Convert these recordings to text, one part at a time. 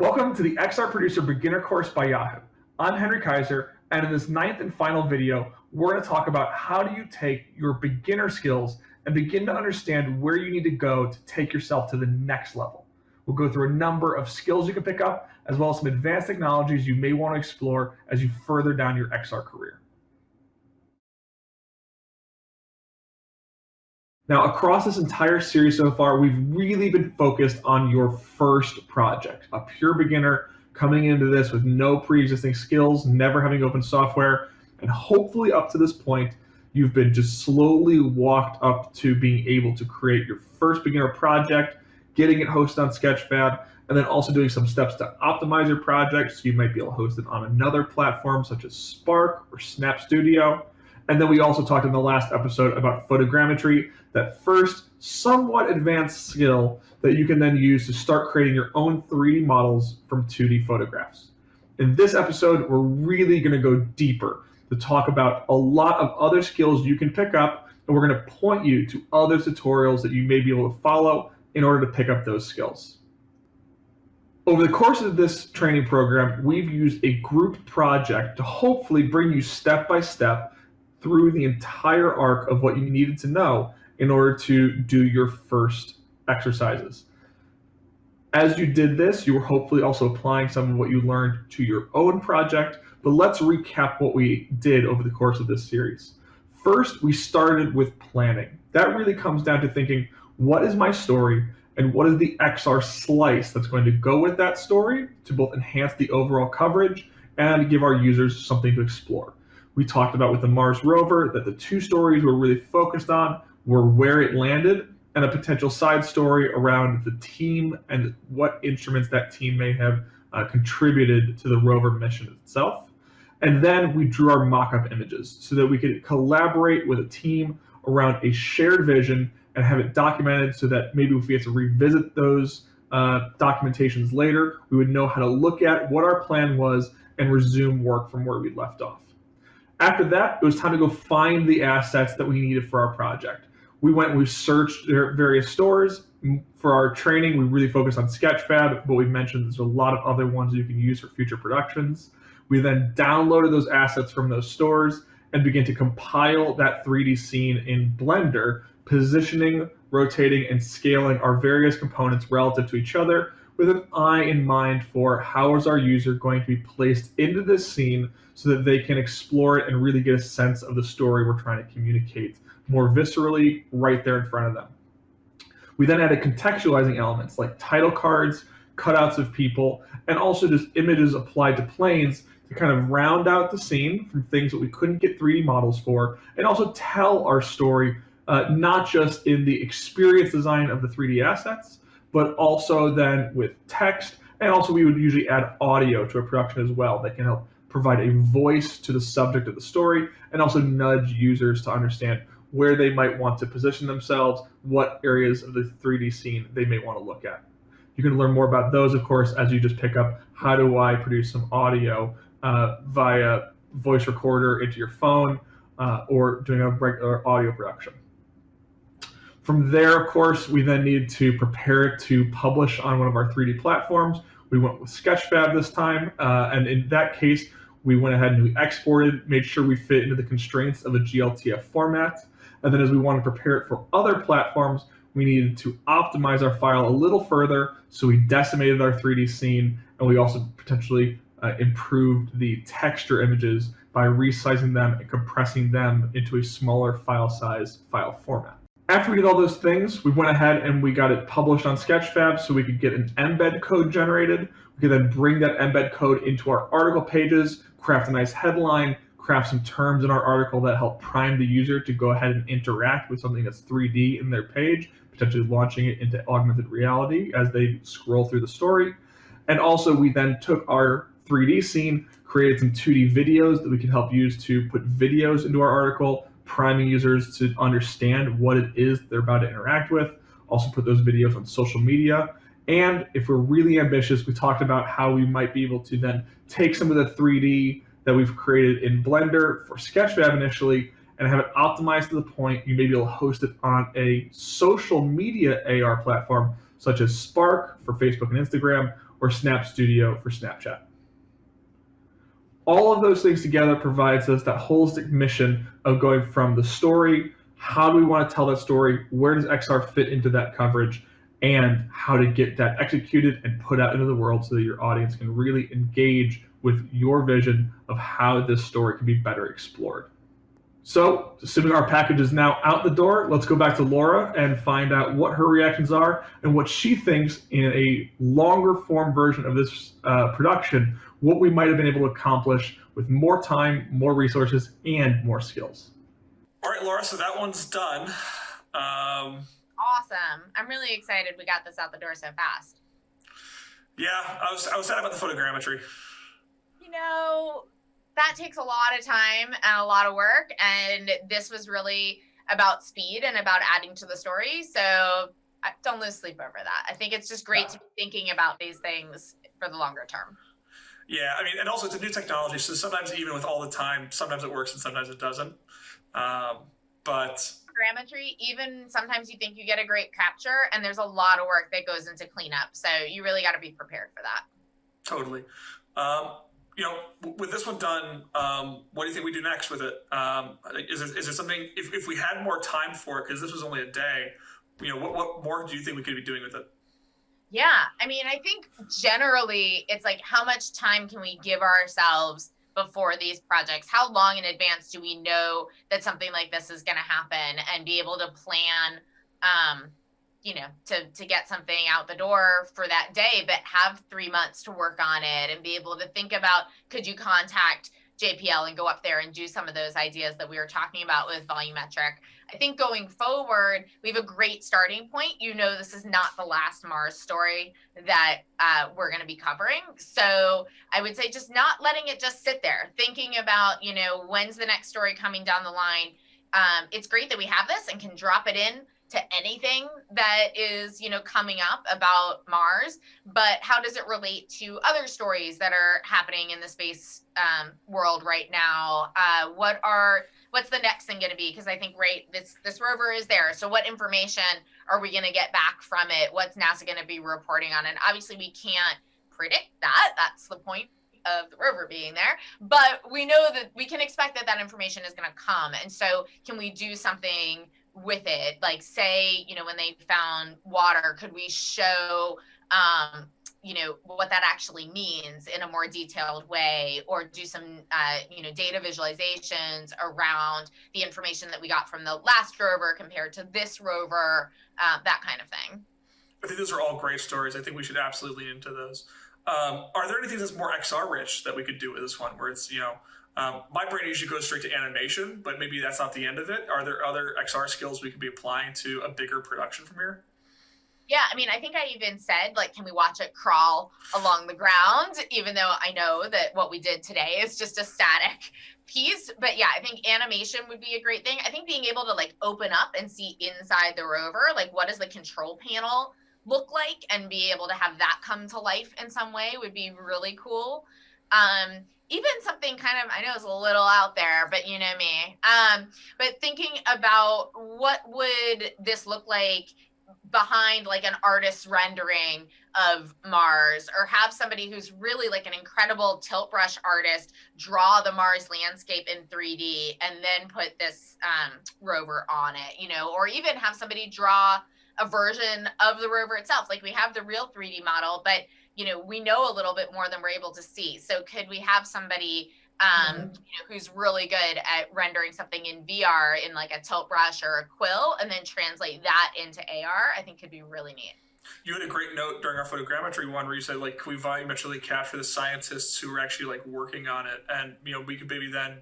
Welcome to the XR Producer Beginner Course by Yahoo. I'm Henry Kaiser, and in this ninth and final video, we're going to talk about how do you take your beginner skills and begin to understand where you need to go to take yourself to the next level. We'll go through a number of skills you can pick up, as well as some advanced technologies you may want to explore as you further down your XR career. Now, across this entire series so far, we've really been focused on your first project, a pure beginner coming into this with no pre-existing skills, never having opened software, and hopefully up to this point, you've been just slowly walked up to being able to create your first beginner project, getting it hosted on Sketchfab, and then also doing some steps to optimize your project. So you might be able to host it on another platform such as Spark or Snap Studio. And then we also talked in the last episode about photogrammetry, that first somewhat advanced skill that you can then use to start creating your own 3D models from 2D photographs. In this episode, we're really gonna go deeper to talk about a lot of other skills you can pick up, and we're gonna point you to other tutorials that you may be able to follow in order to pick up those skills. Over the course of this training program, we've used a group project to hopefully bring you step by step through the entire arc of what you needed to know in order to do your first exercises. As you did this, you were hopefully also applying some of what you learned to your own project, but let's recap what we did over the course of this series. First, we started with planning. That really comes down to thinking, what is my story and what is the XR slice that's going to go with that story to both enhance the overall coverage and give our users something to explore. We talked about with the Mars rover that the two stories we're really focused on were where it landed and a potential side story around the team and what instruments that team may have uh, contributed to the rover mission itself. And then we drew our mock-up images so that we could collaborate with a team around a shared vision and have it documented so that maybe if we have to revisit those uh, documentations later, we would know how to look at what our plan was and resume work from where we left off. After that, it was time to go find the assets that we needed for our project. We went we searched various stores. For our training, we really focused on Sketchfab, but we mentioned there's a lot of other ones you can use for future productions. We then downloaded those assets from those stores and began to compile that 3D scene in Blender, positioning, rotating, and scaling our various components relative to each other with an eye in mind for how is our user going to be placed into this scene so that they can explore it and really get a sense of the story we're trying to communicate more viscerally right there in front of them. We then added contextualizing elements like title cards, cutouts of people, and also just images applied to planes to kind of round out the scene from things that we couldn't get 3D models for, and also tell our story uh, not just in the experience design of the 3D assets, but also then with text. And also we would usually add audio to a production as well that can help provide a voice to the subject of the story and also nudge users to understand where they might want to position themselves, what areas of the 3D scene they may want to look at. You can learn more about those, of course, as you just pick up how do I produce some audio uh, via voice recorder into your phone uh, or doing a regular audio production. From there, of course, we then needed to prepare to publish on one of our 3D platforms. We went with Sketchfab this time, uh, and in that case, we went ahead and we exported, made sure we fit into the constraints of a GLTF format. And then as we want to prepare it for other platforms, we needed to optimize our file a little further. So we decimated our 3D scene, and we also potentially uh, improved the texture images by resizing them and compressing them into a smaller file size file format. After we did all those things, we went ahead and we got it published on Sketchfab so we could get an embed code generated. We could then bring that embed code into our article pages, craft a nice headline, craft some terms in our article that help prime the user to go ahead and interact with something that's 3D in their page, potentially launching it into augmented reality as they scroll through the story. And also we then took our 3D scene, created some 2D videos that we can help use to put videos into our article, priming users to understand what it is they're about to interact with. Also put those videos on social media. And if we're really ambitious, we talked about how we might be able to then take some of the 3D that we've created in Blender for Sketchfab initially and have it optimized to the point you may be able to host it on a social media AR platform such as Spark for Facebook and Instagram, or Snap Studio for Snapchat. All of those things together provides us that holistic mission of going from the story, how do we want to tell that story, where does XR fit into that coverage, and how to get that executed and put out into the world so that your audience can really engage with your vision of how this story can be better explored. So, assuming our package is now out the door, let's go back to Laura and find out what her reactions are and what she thinks in a longer form version of this uh, production, what we might have been able to accomplish with more time, more resources, and more skills. All right, Laura, so that one's done. Um, awesome. I'm really excited we got this out the door so fast. Yeah, I was, I was sad about the photogrammetry. You know, that takes a lot of time and a lot of work. And this was really about speed and about adding to the story. So don't lose sleep over that. I think it's just great to be thinking about these things for the longer term. Yeah, I mean, and also it's a new technology, so sometimes even with all the time, sometimes it works and sometimes it doesn't. Um, but grammetry, even sometimes you think you get a great capture, and there's a lot of work that goes into cleanup. So you really got to be prepared for that. Totally. Um, you know, with this one done, um, what do you think we do next with it? Um, is it, is it something, if, if we had more time for it, because this was only a day, you know, what, what more do you think we could be doing with it? Yeah, I mean, I think generally it's like how much time can we give ourselves before these projects? How long in advance do we know that something like this is going to happen and be able to plan um, you know to to get something out the door for that day but have three months to work on it and be able to think about could you contact jpl and go up there and do some of those ideas that we were talking about with volumetric? I think going forward we have a great starting point. You know this is not the last mars story that uh, we're going to be covering. So i would say just not letting it just sit there. Thinking about you know when's the next story coming down the line? Um, it's great that we have this and can drop it in to anything that is you know coming up about mars but how does it relate to other stories that are happening in the space um, world right now? Uh, what are what's the next thing going to be? Because i think right this this rover is there. So what information are we going to get back from it? What's nasa going to be reporting on? And obviously we can't predict that. That's the point of the rover being there. But we know that we can expect that that information is going to come. And so can we do something with it. Like say you know when they found water could we show um you know what that actually means in a more detailed way or do some uh, you know data visualizations around the information that we got from the last rover compared to this rover uh, that kind of thing? I think those are all great stories. I think we should absolutely lean into those. Um, are there anything that's more xr rich that we could do with this one where it's you know um, my brain usually goes straight to animation, but maybe that's not the end of it. Are there other XR skills we could be applying to a bigger production from here? Yeah, I mean, I think I even said, like, can we watch it crawl along the ground? Even though I know that what we did today is just a static piece. But yeah, I think animation would be a great thing. I think being able to like open up and see inside the rover, like, what does the control panel look like, and be able to have that come to life in some way would be really cool. Um, even something kind of I know it's a little out there, but you know me. Um, but thinking about what would this look like behind like an artist's rendering of Mars or have somebody who's really like an incredible tilt brush artist draw the Mars landscape in 3D and then put this um, rover on it, you know, or even have somebody draw a version of the rover itself. Like we have the real 3D model, but you know we know a little bit more than we're able to see so could we have somebody um, mm-hmm. you know, who's really good at rendering something in VR in like a tilt brush or a quill and then translate that into AR, I think could be really neat. You had a great note during our photogrammetry one where you said like, can we volumetrically capture the scientists who are actually like working on it? And, you know, we could maybe then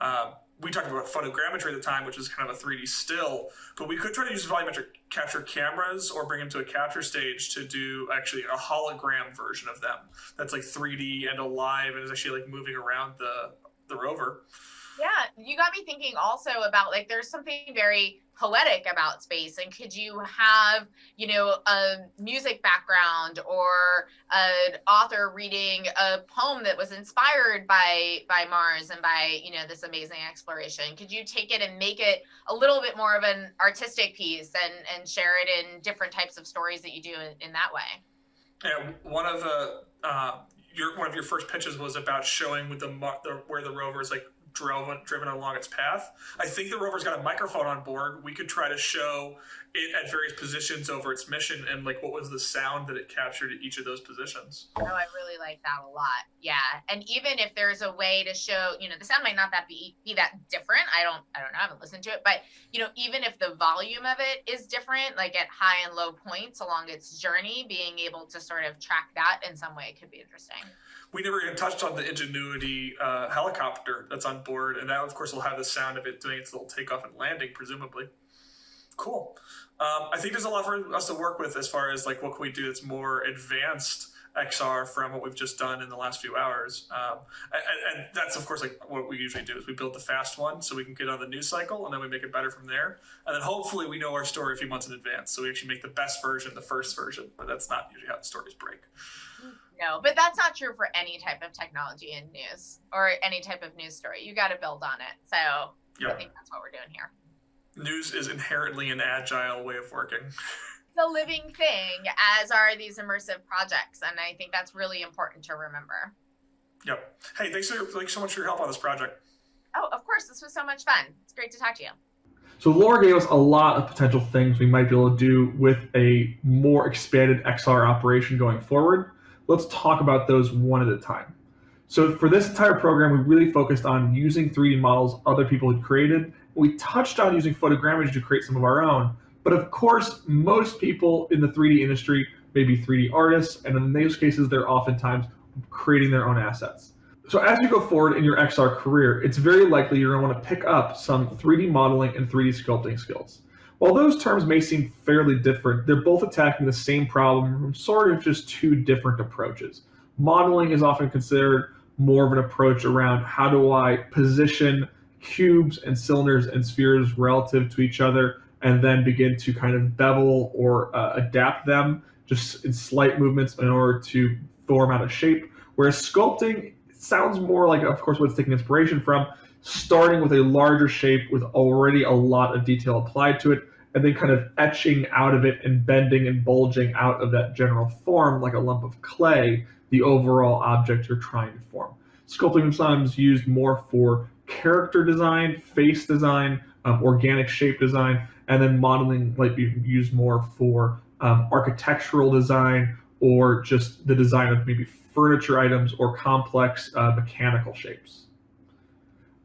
um, we talked about photogrammetry at the time, which is kind of a 3D still, but we could try to use volumetric capture cameras or bring them to a capture stage to do actually a hologram version of them that's like 3D and alive and is actually like moving around the the rover. Yeah, you got me thinking also about like there's something very poetic about space and could you have you know a music background or an author reading a poem that was inspired by by mars and by you know this amazing exploration? Could you take it and make it a little bit more of an artistic piece and and share it in different types of stories that you do in, in that way? Yeah, one of the uh, your one of your first pitches was about showing with the, the where the rover is like drove driven along its path. I think the rover's got a microphone on board. We could try to show it at various positions over its mission and like what was the sound that it captured at each of those positions. Oh, I really like that a lot. Yeah, and even if there's a way to show, you know, the sound might not that be be that different. I don't, I don't know. I haven't listened to it, but you know, even if the volume of it is different, like at high and low points along its journey, being able to sort of track that in some way could be interesting we never even touched on the Ingenuity uh, helicopter that's on board, and that, of course, will have the sound of it doing its little takeoff and landing, presumably. Cool. Um, I think there's a lot for us to work with as far as like what can we do that's more advanced XR from what we've just done in the last few hours. Um, and, and, that's of course like what we usually do is we build the fast one so we can get on the news cycle and then we make it better from there. And then hopefully we know our story a few months in advance so we actually make the best version the first version. But that's not usually how the stories break. No, but that's not true for any type of technology in news or any type of news story. You got to build on it. So yep. I think that's what we're doing here. News is inherently an agile way of working. the living thing, as are these immersive projects, and I think that's really important to remember. Yep. Hey, thanks, for, thanks so much for your help on this project. Oh, of course. This was so much fun. It's great to talk to you. So Laura gave us a lot of potential things we might be able to do with a more expanded XR operation going forward let's talk about those one at a time. So for this entire program, we really focused on using 3D models other people had created. We touched on using photogrammetry to create some of our own, but of course, most people in the 3D industry may be 3D artists, and in those cases, they're oftentimes creating their own assets. So as you go forward in your XR career, it's very likely you're gonna to want to pick up some 3D modeling and 3D sculpting skills. While those terms may seem fairly different, they're both attacking the same problem from sort of just two different approaches. Modeling is often considered more of an approach around how do I position cubes and cylinders and spheres relative to each other and then begin to kind of bevel or uh, adapt them just in slight movements in order to form out a shape. Whereas sculpting sounds more like, of course, what it's taking inspiration from, starting with a larger shape with already a lot of detail applied to it, and then kind of etching out of it and bending and bulging out of that general form like a lump of clay, the overall object you're trying to form. Sculpting sometimes used more for character design, face design, um, organic shape design, and then modeling might be used more for um, architectural design or just the design of maybe furniture items or complex uh, mechanical shapes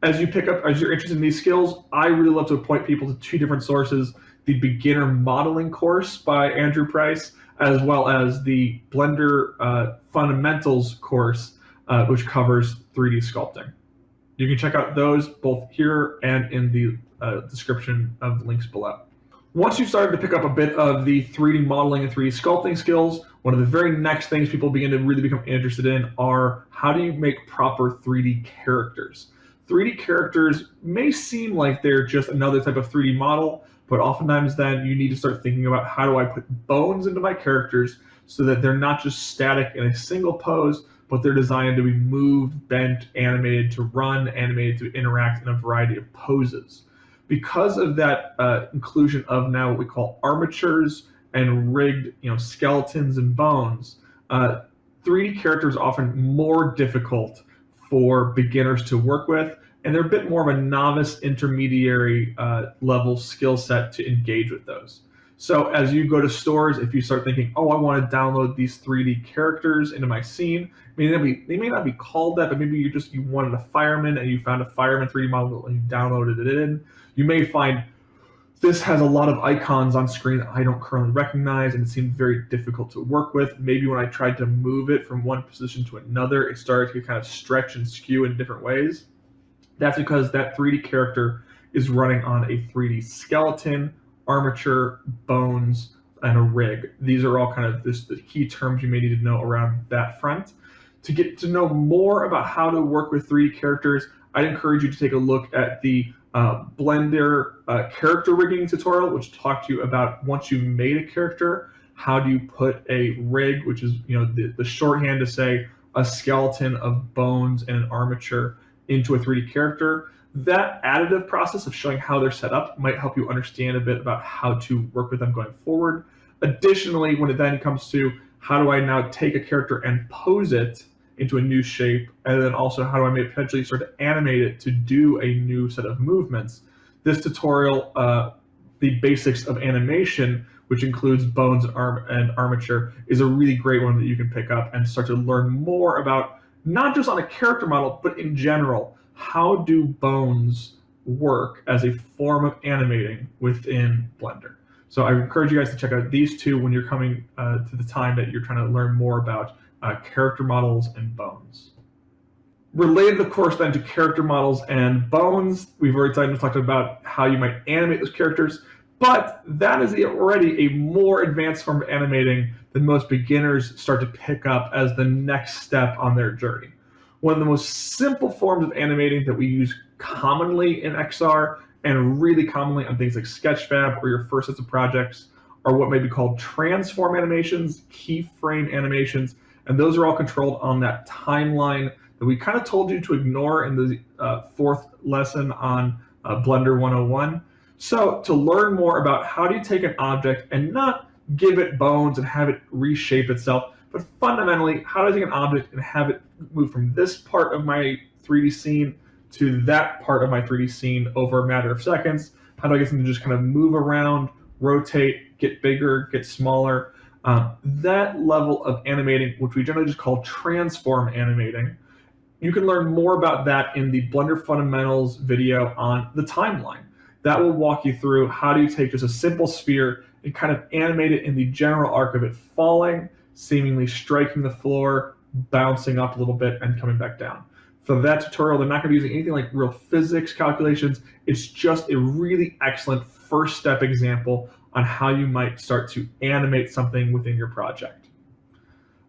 as you pick up, as you're interested in these skills, I really love to point people to two different sources, the beginner modeling course by Andrew Price, as well as the Blender uh, fundamentals course, uh, which covers 3D sculpting. You can check out those both here and in the uh, description of links below. Once you've started to pick up a bit of the 3D modeling and 3D sculpting skills, one of the very next things people begin to really become interested in are how do you make proper 3D characters? 3D characters may seem like they're just another type of 3D model, but oftentimes then you need to start thinking about how do I put bones into my characters so that they're not just static in a single pose, but they're designed to be moved, bent, animated to run, animated to interact in a variety of poses. Because of that uh, inclusion of now what we call armatures and rigged you know, skeletons and bones, uh, 3D characters often more difficult for beginners to work with, and they're a bit more of a novice intermediary uh, level skill set to engage with those. So as you go to stores, if you start thinking, oh, I want to download these 3D characters into my scene, I mean, be, they may not be called that, but maybe you just you wanted a fireman and you found a fireman 3D model and you downloaded it in. You may find this has a lot of icons on screen that I don't currently recognize and it seemed very difficult to work with. Maybe when I tried to move it from one position to another, it started to kind of stretch and skew in different ways. That's because that 3D character is running on a 3D skeleton, armature, bones, and a rig. These are all kind of this, the key terms you may need to know around that front. To get to know more about how to work with 3D characters, I'd encourage you to take a look at the uh, Blender uh, character rigging tutorial, which talked to you about once you've made a character, how do you put a rig, which is you know the, the shorthand to say a skeleton of bones and an armature into a 3D character. That additive process of showing how they're set up might help you understand a bit about how to work with them going forward. Additionally, when it then comes to how do I now take a character and pose it into a new shape, and then also how do I potentially sort of animate it to do a new set of movements. This tutorial, uh, the basics of animation, which includes bones and, arm and armature, is a really great one that you can pick up and start to learn more about not just on a character model, but in general, how do bones work as a form of animating within Blender. So I encourage you guys to check out these two when you're coming uh, to the time that you're trying to learn more about uh, character models and bones. Related, of course, then to character models and bones, we've already talked about how you might animate those characters, but that is already a more advanced form of animating than most beginners start to pick up as the next step on their journey. One of the most simple forms of animating that we use commonly in XR and really commonly on things like Sketchfab or your first sets of projects are what may be called transform animations, keyframe animations, and those are all controlled on that timeline that we kind of told you to ignore in the uh, fourth lesson on uh, Blender 101. So to learn more about how do you take an object and not give it bones and have it reshape itself, but fundamentally, how do I take an object and have it move from this part of my 3D scene to that part of my 3D scene over a matter of seconds? How do I get them to just kind of move around, rotate, get bigger, get smaller? Um, that level of animating, which we generally just call transform animating, you can learn more about that in the Blender Fundamentals video on the timeline. That will walk you through how do you take just a simple sphere and kind of animate it in the general arc of it falling, seemingly striking the floor, bouncing up a little bit, and coming back down. For that tutorial, they're not going to be using anything like real physics calculations. It's just a really excellent first step example on how you might start to animate something within your project.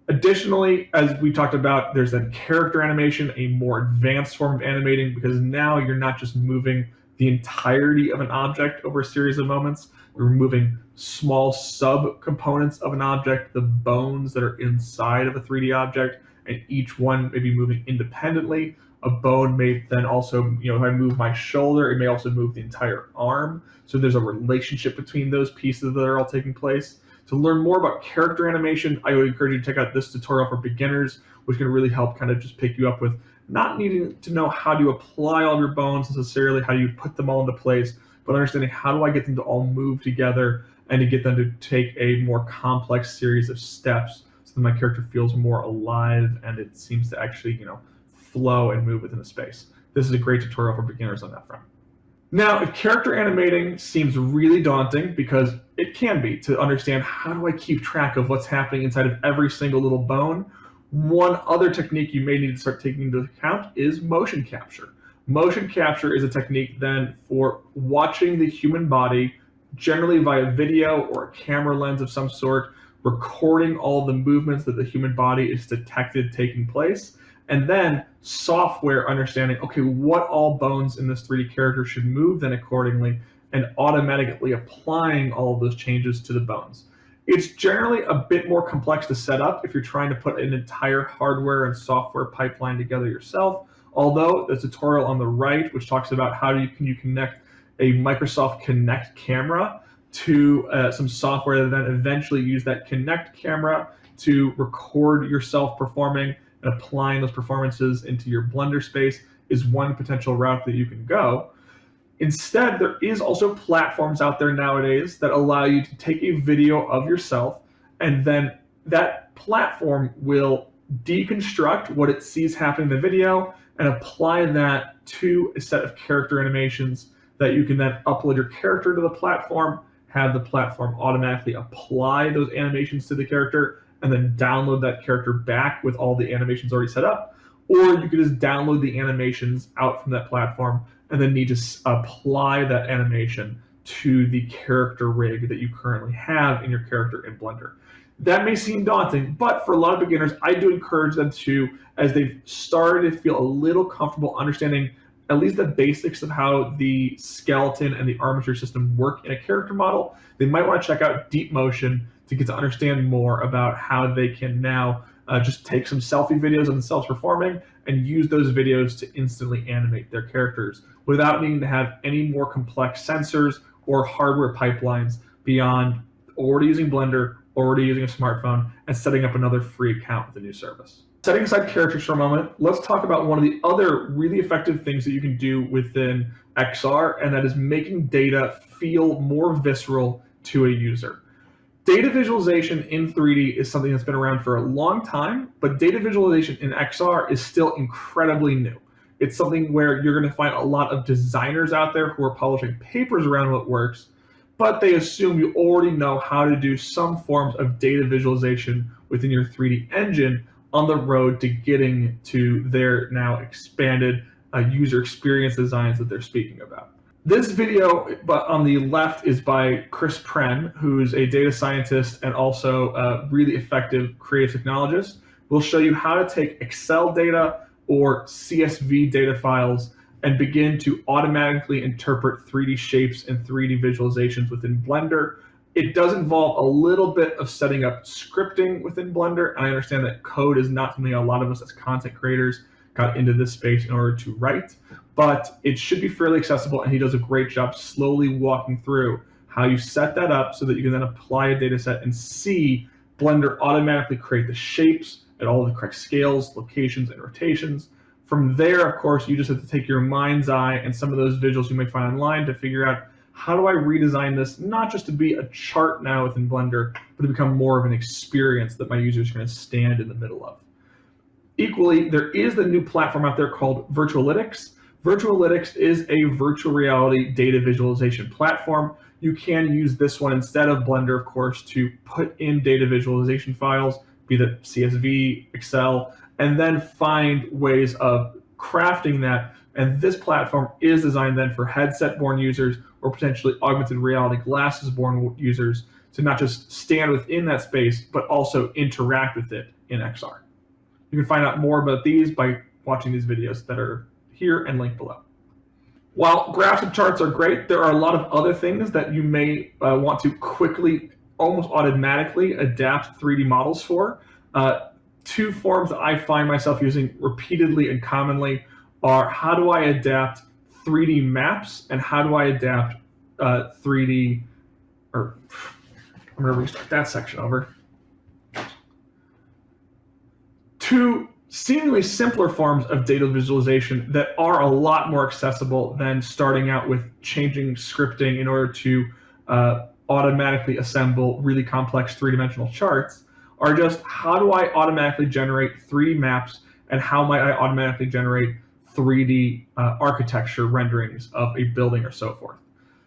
Additionally, as we talked about, there's that character animation, a more advanced form of animating, because now you're not just moving the entirety of an object over a series of moments, removing small sub-components of an object, the bones that are inside of a 3D object, and each one may be moving independently. A bone may then also, you know, if I move my shoulder, it may also move the entire arm. So there's a relationship between those pieces that are all taking place. To learn more about character animation, I would encourage you to check out this tutorial for beginners, which can really help kind of just pick you up with not needing to know how to apply all your bones necessarily, how you put them all into place, but understanding how do I get them to all move together and to get them to take a more complex series of steps so that my character feels more alive and it seems to actually, you know, flow and move within the space. This is a great tutorial for beginners on that front. Now, if character animating seems really daunting, because it can be, to understand how do I keep track of what's happening inside of every single little bone, one other technique you may need to start taking into account is motion capture. Motion capture is a technique then for watching the human body, generally via video or a camera lens of some sort, recording all the movements that the human body is detected taking place, and then software understanding, okay, what all bones in this 3D character should move then accordingly, and automatically applying all of those changes to the bones. It's generally a bit more complex to set up if you're trying to put an entire hardware and software pipeline together yourself. Although the tutorial on the right, which talks about how you can you connect a Microsoft Kinect camera to uh, some software that then eventually use that Kinect camera to record yourself performing and applying those performances into your Blender space is one potential route that you can go. Instead, there is also platforms out there nowadays that allow you to take a video of yourself and then that platform will deconstruct what it sees happening in the video and apply that to a set of character animations that you can then upload your character to the platform, have the platform automatically apply those animations to the character, and then download that character back with all the animations already set up. Or you could just download the animations out from that platform and then need to apply that animation to the character rig that you currently have in your character in Blender. That may seem daunting, but for a lot of beginners, I do encourage them to, as they've started to feel a little comfortable understanding at least the basics of how the skeleton and the armature system work in a character model, they might want to check out Deep Motion to get to understand more about how they can now uh, just take some selfie videos of themselves performing and use those videos to instantly animate their characters without needing to have any more complex sensors or hardware pipelines beyond already using Blender already using a smartphone, and setting up another free account with a new service. Setting aside characters for a moment, let's talk about one of the other really effective things that you can do within XR, and that is making data feel more visceral to a user. Data visualization in 3D is something that's been around for a long time, but data visualization in XR is still incredibly new. It's something where you're going to find a lot of designers out there who are publishing papers around what works, but they assume you already know how to do some forms of data visualization within your 3D engine on the road to getting to their now expanded uh, user experience designs that they're speaking about. This video but on the left is by Chris Pren, who's a data scientist and also a really effective creative technologist. We'll show you how to take Excel data or CSV data files and begin to automatically interpret 3D shapes and 3D visualizations within Blender. It does involve a little bit of setting up scripting within Blender, and I understand that code is not something a lot of us as content creators got into this space in order to write, but it should be fairly accessible, and he does a great job slowly walking through how you set that up so that you can then apply a data set and see Blender automatically create the shapes at all the correct scales, locations, and rotations. From there, of course, you just have to take your mind's eye and some of those visuals you may find online to figure out how do I redesign this, not just to be a chart now within Blender, but to become more of an experience that my users are to stand in the middle of. Equally, there is the new platform out there called Virtualitics. Virtualitics is a virtual reality data visualization platform. You can use this one instead of Blender, of course, to put in data visualization files be that CSV, Excel, and then find ways of crafting that. And this platform is designed then for headset-born users or potentially augmented reality glasses-born users to not just stand within that space, but also interact with it in XR. You can find out more about these by watching these videos that are here and linked below. While graphs and charts are great, there are a lot of other things that you may uh, want to quickly almost automatically adapt 3D models for. Uh, two forms that I find myself using repeatedly and commonly are how do I adapt 3D maps and how do I adapt uh, 3D, or I'm to restart that section over. Two seemingly simpler forms of data visualization that are a lot more accessible than starting out with changing scripting in order to uh, automatically assemble really complex three-dimensional charts are just how do I automatically generate 3D maps and how might I automatically generate 3D uh, architecture renderings of a building or so forth.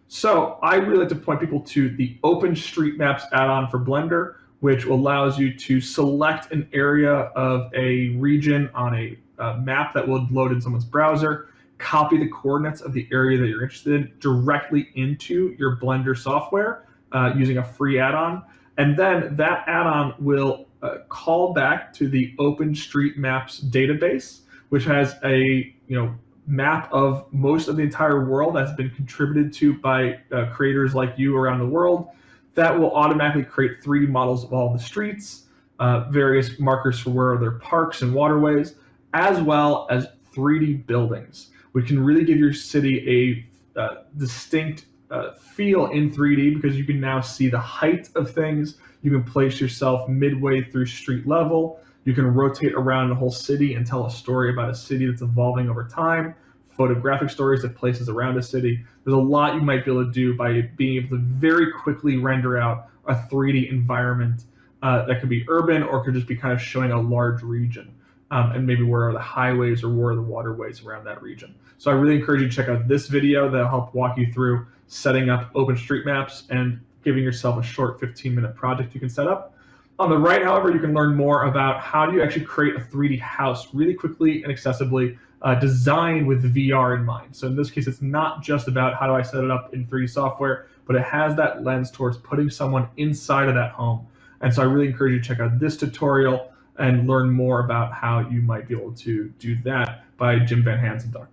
So I really like to point people to the OpenStreetMaps add-on for Blender, which allows you to select an area of a region on a uh, map that will load in someone's browser, copy the coordinates of the area that you're interested in directly into your Blender software, uh, using a free add-on. And then that add-on will uh, call back to the OpenStreetMaps database, which has a you know map of most of the entire world that's been contributed to by uh, creators like you around the world. That will automatically create 3D models of all the streets, uh, various markers for where there are parks and waterways, as well as 3D buildings, which can really give your city a uh, distinct uh, feel in 3D because you can now see the height of things. You can place yourself midway through street level. You can rotate around the whole city and tell a story about a city that's evolving over time, photographic stories of places around a city. There's a lot you might be able to do by being able to very quickly render out a 3D environment uh, that could be urban or could just be kind of showing a large region. Um, and maybe where are the highways or where are the waterways around that region. So I really encourage you to check out this video that'll help walk you through setting up OpenStreetMaps and giving yourself a short 15 minute project you can set up. On the right, however, you can learn more about how do you actually create a 3D house really quickly and accessibly uh, designed with VR in mind. So in this case, it's not just about how do I set it up in 3D software, but it has that lens towards putting someone inside of that home. And so I really encourage you to check out this tutorial and learn more about how you might be able to do that by Jim Van Hansenduck.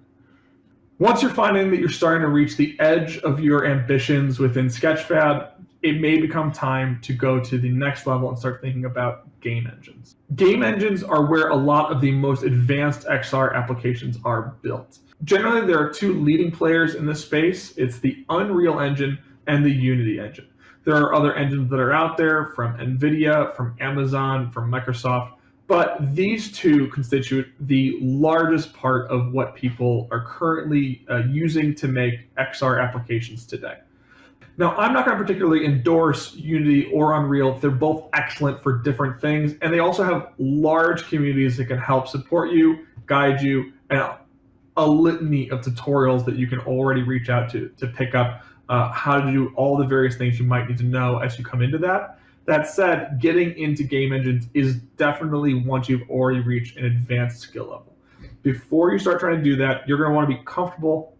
Once you're finding that you're starting to reach the edge of your ambitions within Sketchfab, it may become time to go to the next level and start thinking about game engines. Game engines are where a lot of the most advanced XR applications are built. Generally, there are two leading players in this space. It's the Unreal Engine and the Unity Engine. There are other engines that are out there from NVIDIA, from Amazon, from Microsoft, but these two constitute the largest part of what people are currently uh, using to make XR applications today. Now, I'm not going to particularly endorse Unity or Unreal. They're both excellent for different things, and they also have large communities that can help support you, guide you, and a litany of tutorials that you can already reach out to to pick up uh, how to do all the various things you might need to know as you come into that. That said, getting into game engines is definitely once you've already reached an advanced skill level. Before you start trying to do that, you're going to want to be comfortable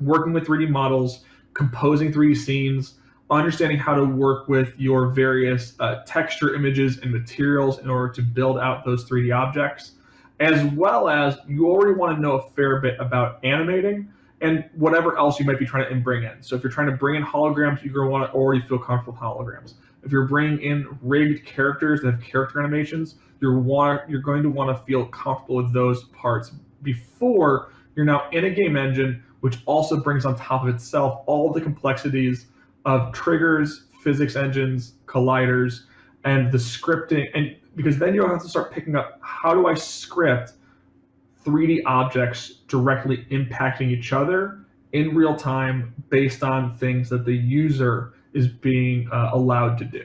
working with 3D models composing 3D scenes, understanding how to work with your various uh, texture images and materials in order to build out those 3D objects, as well as you already want to know a fair bit about animating and whatever else you might be trying to bring in. So if you're trying to bring in holograms, you're going to want to already feel comfortable with holograms. If you're bringing in rigged characters that have character animations, you're want you're going to want to feel comfortable with those parts before you're now in a game engine which also brings on top of itself all the complexities of triggers, physics engines, colliders, and the scripting. And because then you'll have to start picking up how do I script 3D objects directly impacting each other in real time based on things that the user is being uh, allowed to do.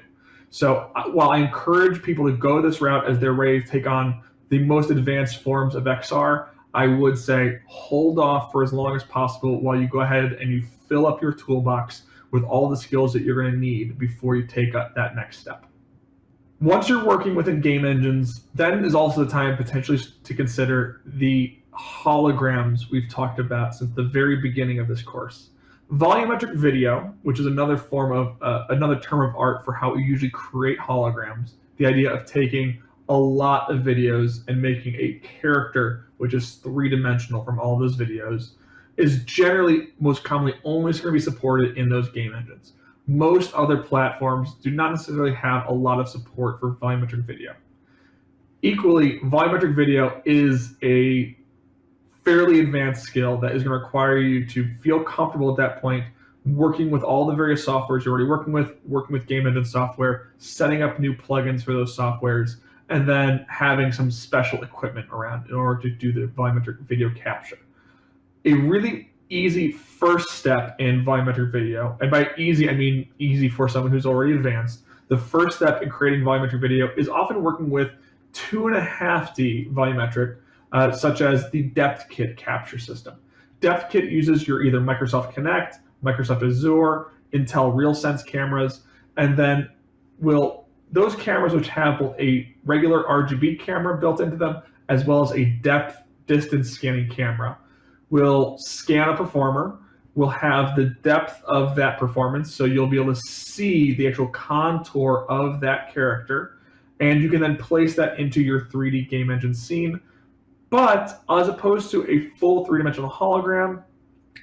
So uh, while I encourage people to go this route as they're ready to take on the most advanced forms of XR, I would say hold off for as long as possible while you go ahead and you fill up your toolbox with all the skills that you're going to need before you take that next step. Once you're working within game engines, then is also the time potentially to consider the holograms we've talked about since the very beginning of this course. Volumetric video, which is another form of uh, another term of art for how we usually create holograms, the idea of taking a lot of videos and making a character which is three dimensional from all those videos is generally most commonly only going to be supported in those game engines. Most other platforms do not necessarily have a lot of support for volumetric video. Equally, volumetric video is a fairly advanced skill that is going to require you to feel comfortable at that point working with all the various softwares you're already working with, working with game engine software, setting up new plugins for those softwares, and then having some special equipment around in order to do the volumetric video capture. A really easy first step in volumetric video, and by easy, I mean easy for someone who's already advanced, the first step in creating volumetric video is often working with two and a half D volumetric, uh, such as the Depth Kit capture system. Depth Kit uses your either Microsoft Kinect, Microsoft Azure, Intel RealSense cameras, and then will those cameras which have both a regular RGB camera built into them as well as a depth distance scanning camera will scan a performer, will have the depth of that performance, so you'll be able to see the actual contour of that character, and you can then place that into your 3D game engine scene. But as opposed to a full three-dimensional hologram,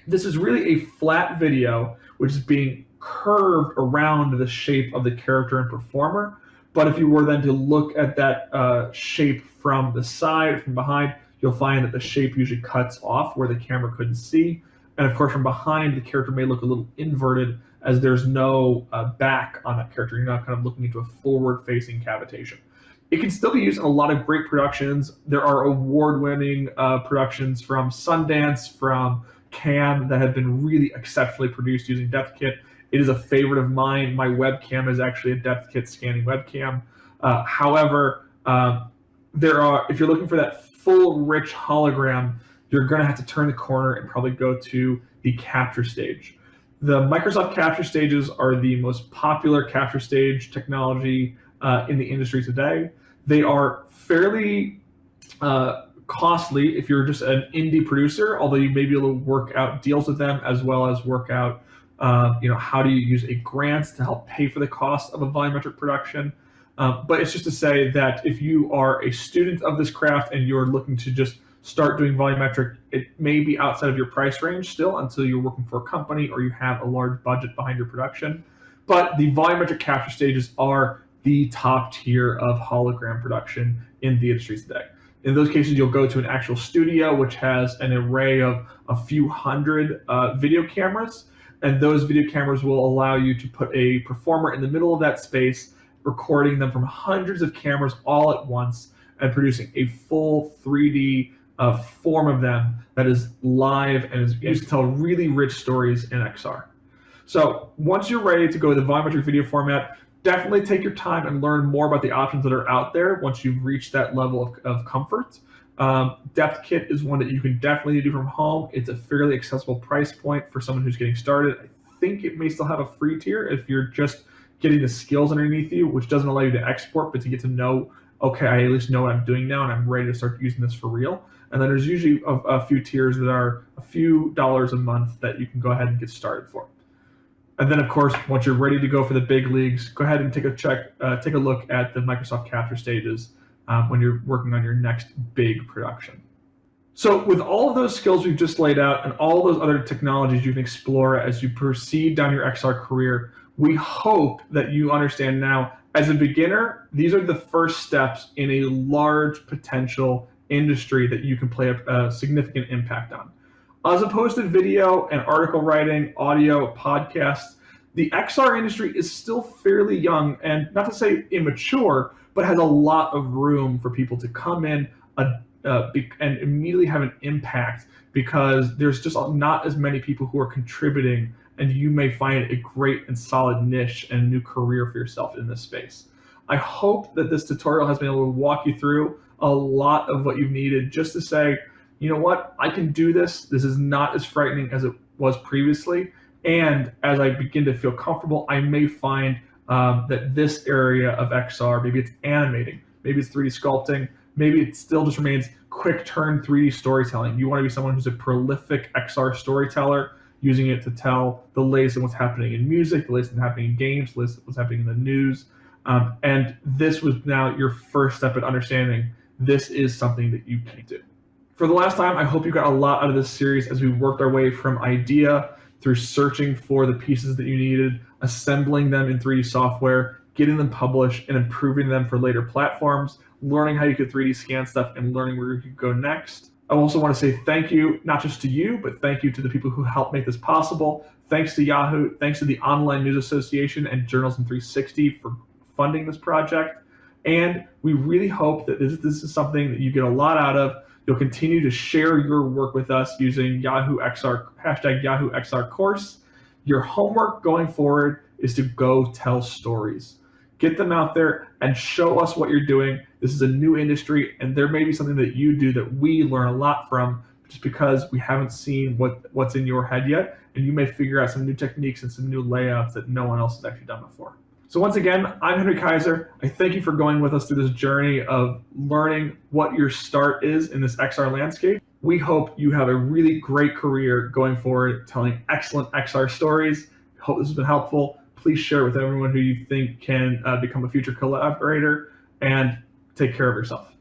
this is really a flat video which is being curved around the shape of the character and performer. But if you were then to look at that uh, shape from the side, from behind, you'll find that the shape usually cuts off where the camera couldn't see. And of course, from behind, the character may look a little inverted as there's no uh, back on that character. You're not kind of looking into a forward-facing cavitation. It can still be used in a lot of great productions. There are award-winning uh, productions from Sundance, from Cannes that have been really exceptionally produced using Depth Kit. It is a favorite of mine. My webcam is actually a depth kit scanning webcam. Uh, however, uh, there are if you're looking for that full rich hologram, you're going to have to turn the corner and probably go to the capture stage. The Microsoft capture stages are the most popular capture stage technology uh, in the industry today. They are fairly uh, costly if you're just an indie producer, although you may be able to work out deals with them as well as work out uh, you know, how do you use a grant to help pay for the cost of a volumetric production? Um, but it's just to say that if you are a student of this craft and you're looking to just start doing volumetric, it may be outside of your price range still until you're working for a company or you have a large budget behind your production. But the volumetric capture stages are the top tier of hologram production in the industry today. In those cases, you'll go to an actual studio, which has an array of a few hundred uh, video cameras and those video cameras will allow you to put a performer in the middle of that space, recording them from hundreds of cameras all at once and producing a full 3D uh, form of them that is live and is used to tell really rich stories in XR. So once you're ready to go to the volumetric video format, definitely take your time and learn more about the options that are out there once you've reached that level of, of comfort. Um, Depth Kit is one that you can definitely do from home. It's a fairly accessible price point for someone who's getting started. I think it may still have a free tier if you're just getting the skills underneath you, which doesn't allow you to export, but to get to know, okay, I at least know what I'm doing now and I'm ready to start using this for real. And then there's usually a, a few tiers that are a few dollars a month that you can go ahead and get started for. And then, of course, once you're ready to go for the big leagues, go ahead and take a check, uh, take a look at the Microsoft Capture stages um, when you're working on your next big production. So with all of those skills we've just laid out and all those other technologies you can explore as you proceed down your XR career, we hope that you understand now, as a beginner, these are the first steps in a large potential industry that you can play a, a significant impact on. As opposed to video and article writing, audio, podcasts, the XR industry is still fairly young and not to say immature, but has a lot of room for people to come in uh, and immediately have an impact because there's just not as many people who are contributing and you may find a great and solid niche and new career for yourself in this space. I hope that this tutorial has been able to walk you through a lot of what you've needed just to say, you know what, I can do this. This is not as frightening as it was previously. And as I begin to feel comfortable, I may find um, that this area of XR, maybe it's animating, maybe it's 3D sculpting, maybe it still just remains quick turn 3D storytelling. You want to be someone who's a prolific XR storyteller, using it to tell the latest of what's happening in music, the latest what's happening in games, the latest what's happening in the news. Um, and this was now your first step at understanding this is something that you can do. For the last time, I hope you got a lot out of this series as we worked our way from idea through searching for the pieces that you needed, assembling them in 3D software, getting them published, and improving them for later platforms, learning how you could 3D scan stuff, and learning where you could go next. I also want to say thank you, not just to you, but thank you to the people who helped make this possible. Thanks to Yahoo, thanks to the Online News Association and Journalism 360 for funding this project. And we really hope that this, this is something that you get a lot out of. You'll continue to share your work with us using Yahoo XR, hashtag Yahoo XR course. Your homework going forward is to go tell stories. Get them out there and show us what you're doing. This is a new industry, and there may be something that you do that we learn a lot from just because we haven't seen what, what's in your head yet, and you may figure out some new techniques and some new layouts that no one else has actually done before. So once again, I'm Henry Kaiser. I thank you for going with us through this journey of learning what your start is in this XR landscape. We hope you have a really great career going forward, telling excellent XR stories. Hope this has been helpful. Please share with everyone who you think can uh, become a future collaborator and take care of yourself.